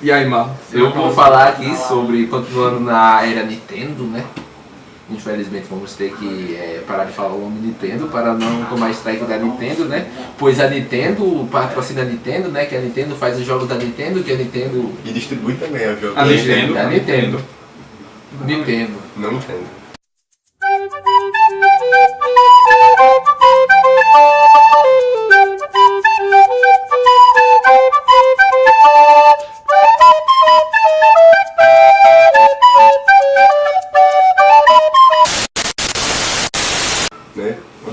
E aí, Marlos? Eu vou falar aqui sobre, continuando na era Nintendo, né? Infelizmente vamos ter que é, parar de falar o nome Nintendo para não tomar strike da Nintendo, né? Pois a Nintendo patrocina a Nintendo, né? Que a Nintendo faz os jogos da Nintendo, que a Nintendo... E distribui também os jogos A Nintendo. Da Nintendo. Nintendo. Não entendo.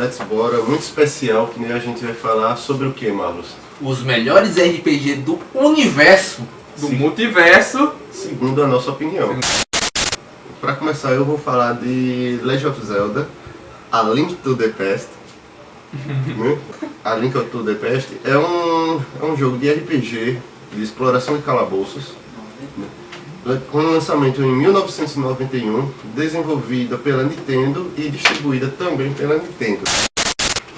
Let's Bora, muito especial, que nem a gente vai falar sobre o que, Marlos? Os melhores RPG do universo. Do multiverso. Segundo a nossa opinião. Para começar, eu vou falar de Legend of Zelda, A Link to the Past. né? A Link to the Past é um, é um jogo de RPG, de exploração de calabouços, né? com lançamento em 1991, desenvolvida pela Nintendo e distribuída também pela Nintendo.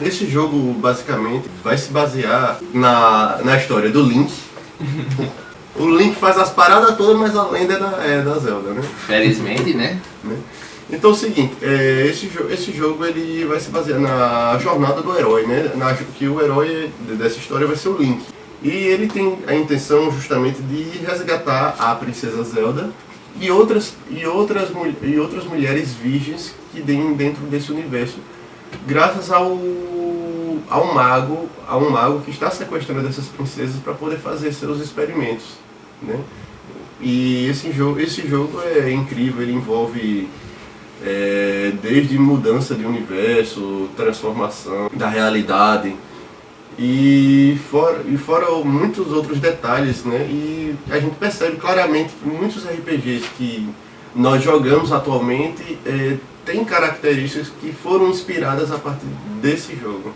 Esse jogo, basicamente, vai se basear na, na história do Link. O Link faz as paradas todas, mas a lenda é da, é da Zelda, né? Felizmente, né? né? Então é o seguinte, é, esse, jo esse jogo ele vai se basear na jornada do herói, né? Na, que o herói dessa história vai ser o Link. E ele tem a intenção justamente de resgatar a princesa Zelda e outras, e outras, e outras mulheres virgens que tem dentro desse universo, graças ao, ao mago, a um mago que está sequestrando essas princesas para poder fazer seus experimentos, né? E esse jogo, esse jogo é incrível, ele envolve é, desde mudança de universo, transformação da realidade e fora, e fora muitos outros detalhes, né? E a gente percebe claramente que muitos RPGs que nós jogamos atualmente é, têm características que foram inspiradas a partir desse jogo.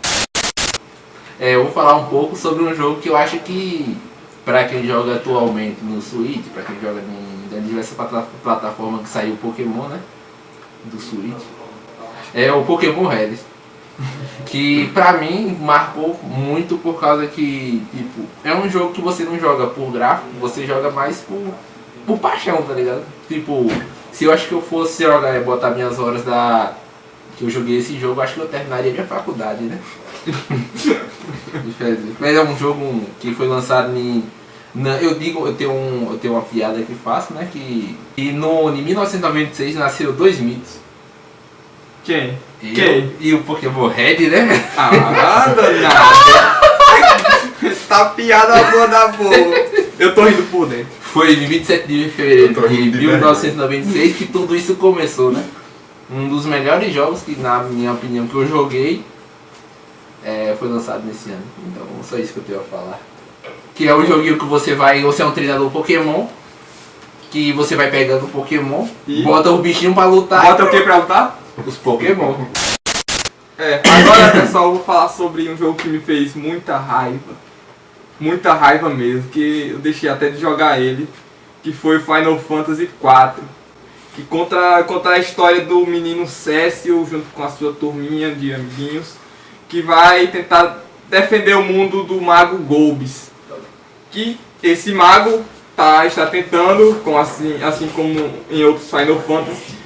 É, eu vou falar um pouco sobre um jogo que eu acho que, pra quem joga atualmente no Switch, pra quem joga em, em diversas plata- plataformas que saiu o Pokémon, né? Do Switch. É o Pokémon Red. Que pra mim marcou muito por causa que, tipo, é um jogo que você não joga por gráfico, você joga mais por, por paixão, tá ligado? Tipo, se eu acho que eu fosse jogar e botar minhas horas da. que eu joguei esse jogo, acho que eu terminaria minha faculdade, né? Mas é um jogo que foi lançado em. na- eu digo, eu tenho, um, eu tenho uma piada que faço, né? Que. E no, em 1996 nasceram dois mitos. Quem? Eu Quem? E o Pokémon Red, né? Ah, danada. tá piada boa da boa. Eu tô rindo por dentro. Foi em 27 de fevereiro de rindo de 1996 que tudo isso começou, né? Um dos melhores jogos que, na minha opinião, que eu joguei é, foi lançado nesse ano. Então, só isso que eu tenho a falar. Que é um joguinho que você vai, você é um treinador Pokémon, que você vai pegando Pokémon, E? bota o bichinho pra lutar. Bota o que pra lutar? Os Pokémon. É, agora pessoal, eu vou falar sobre um jogo que me fez muita raiva. Muita raiva mesmo, que eu deixei até de jogar ele, que foi Final Fantasy IV. Que conta, conta a história do menino Cécio junto com a sua turminha de amiguinhos, que vai tentar defender o mundo do mago Golbis. Que esse mago tá, está tentando, com assim, assim como em outros Final Fantasy,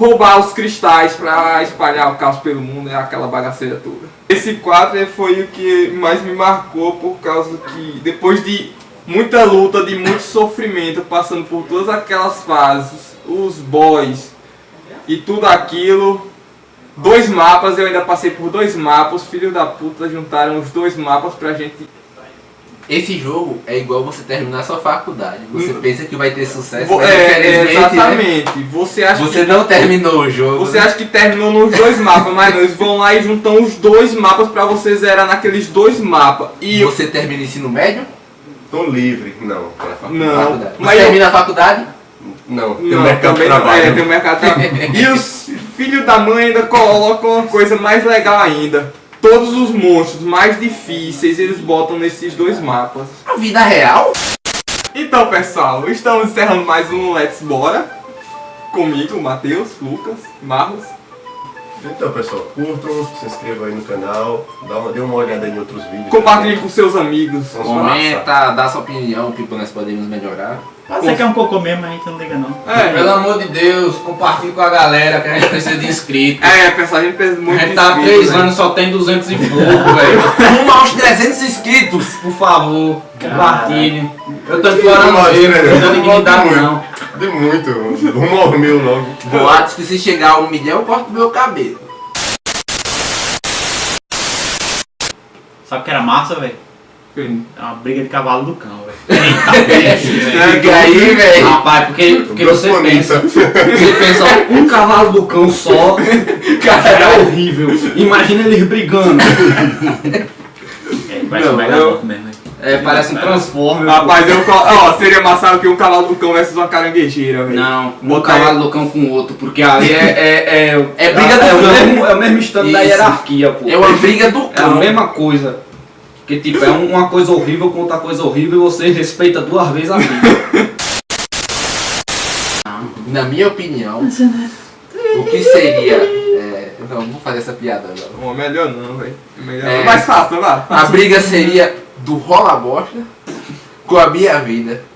roubar os cristais pra espalhar o caos pelo mundo, é aquela bagaceira toda. Esse quadro foi o que mais me marcou por causa que depois de muita luta, de muito sofrimento, passando por todas aquelas fases, os boys e tudo aquilo, dois mapas, eu ainda passei por dois mapas, os filhos da puta juntaram os dois mapas pra gente Esse jogo é igual você terminar sua faculdade. Você pensa que vai ter sucesso, mas é, né? exatamente. Você acha Você que não terminou o jogo. Você né? acha que terminou nos dois mapas, mas não, eles vão lá e juntam os dois mapas pra você zerar naqueles dois mapas. E você termina o ensino médio? Tô livre. Não, pra faculdade. Não, Faculdade. Você mas eu- termina a faculdade? Não, tem não, o mercado também não, trabalho. é, tem o mercado de trabalho. E os filhos da mãe ainda colocam uma coisa mais legal ainda. Todos os monstros mais difíceis eles botam nesses dois mapas. A vida real? Então, pessoal, estamos encerrando mais um Let's Bora. Comigo, Matheus, Lucas, Marlos. Então, pessoal, curtam, se inscrevam aí no canal, dá uma, dê uma olhada aí em outros vídeos. Compartilhe com seus amigos. Comenta, dá sua opinião, que nós podemos melhorar. Pode ser que é um cocô mesmo, a gente não liga não. É, Pelo amor de Deus, compartilhe com a galera que a gente precisa de inscritos. é, pessoal, a gente precisa A muito gente tá há inscritos, três né? anos só tem 200 e pouco, velho. Rumo aos 300 inscritos, por favor. Compartilhe. Eu tô não dou né? dignidade não. De muito, rumo ao mil logo. Boatos que se chegar a um milhão eu corto meu cabelo. Sabe o que era massa, velho? Sim. É uma briga de cavalo do cão, velho. Eita, aí, velho. Rapaz, porque, porque você pensa, você pensa, ó, um cavalo do cão só, cara, é horrível. Imagina eles brigando. É, Não, um mega louco mesmo, velho. É, parece um Transformer. Rapaz, eu ó, seria massa que um cavalo do cão versus uma caranguejeira, velho. Não, um Botar cavalo do cão com o outro, porque ali é. É, é, É briga do é, o cão. mesmo, é o mesmo instante da hierarquia, pô. É uma briga do É a cão. mesma coisa. Que tipo, é um- uma coisa horrível contra coisa horrível e você respeita duas vezes a vida. Na minha opinião, o que seria. é, não, não vou fazer essa piada agora. Melhor não, velho. Melhor É. não. Mais fácil, vai. A briga seria do rola bosta com a minha vida.